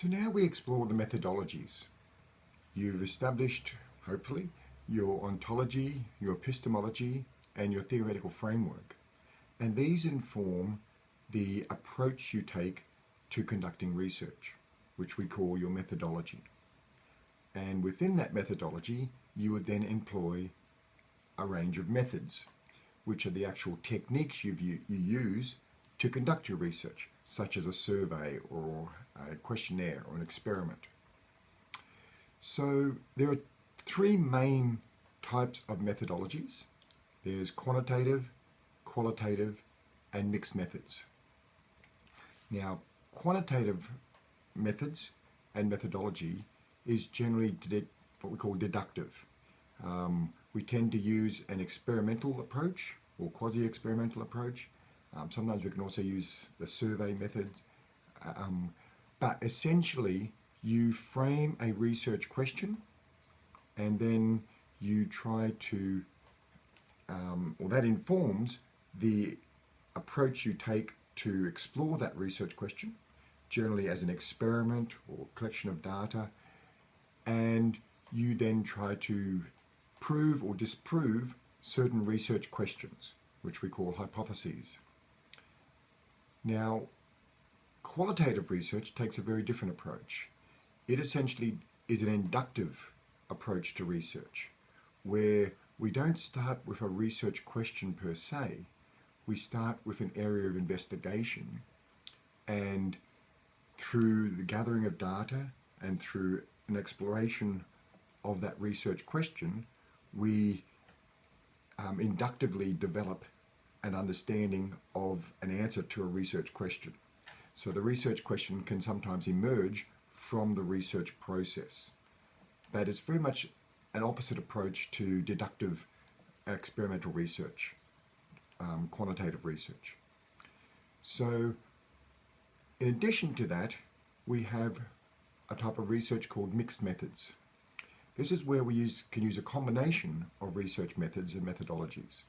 So now we explore the methodologies. You've established, hopefully, your ontology, your epistemology, and your theoretical framework. And these inform the approach you take to conducting research, which we call your methodology. And within that methodology, you would then employ a range of methods, which are the actual techniques you, you use to conduct your research, such as a survey or a questionnaire or an experiment. So there are three main types of methodologies. There's quantitative, qualitative, and mixed methods. Now, quantitative methods and methodology is generally what we call deductive. Um, we tend to use an experimental approach or quasi-experimental approach. Um, sometimes we can also use the survey method. Um, but essentially, you frame a research question and then you try to, um, or that informs the approach you take to explore that research question, generally as an experiment or collection of data, and you then try to prove or disprove certain research questions, which we call hypotheses. Now, qualitative research takes a very different approach. It essentially is an inductive approach to research, where we don't start with a research question per se, we start with an area of investigation and through the gathering of data and through an exploration of that research question, we um, inductively develop an understanding of an answer to a research question. So the research question can sometimes emerge from the research process. But it's very much an opposite approach to deductive experimental research, um, quantitative research. So in addition to that, we have a type of research called mixed methods. This is where we use, can use a combination of research methods and methodologies.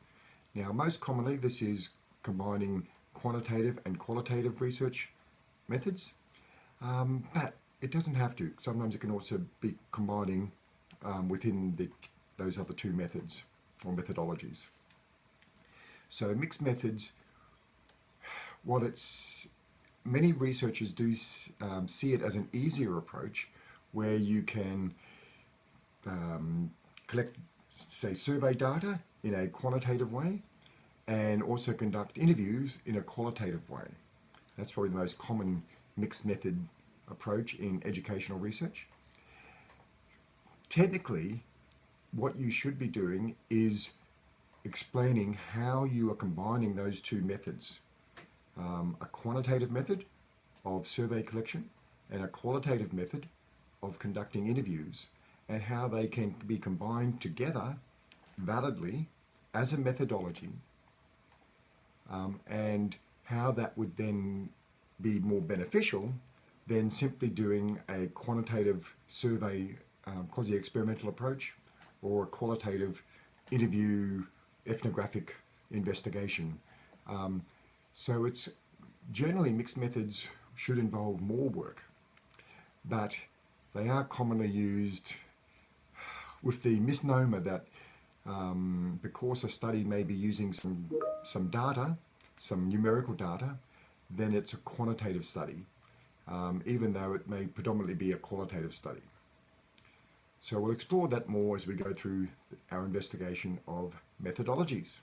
Now, most commonly, this is combining quantitative and qualitative research methods, um, but it doesn't have to. Sometimes it can also be combining um, within the, those other two methods or methodologies. So mixed methods, while it's many researchers do um, see it as an easier approach where you can um, collect, say, survey data in a quantitative way and also conduct interviews in a qualitative way. That's probably the most common mixed method approach in educational research. Technically, what you should be doing is explaining how you are combining those two methods. Um, a quantitative method of survey collection and a qualitative method of conducting interviews and how they can be combined together validly as a methodology um, and how that would then be more beneficial than simply doing a quantitative survey um, quasi-experimental approach or a qualitative interview ethnographic investigation. Um, so it's generally mixed methods should involve more work, but they are commonly used with the misnomer that um, because a study may be using some, some data, some numerical data, then it's a quantitative study, um, even though it may predominantly be a qualitative study. So we'll explore that more as we go through our investigation of methodologies.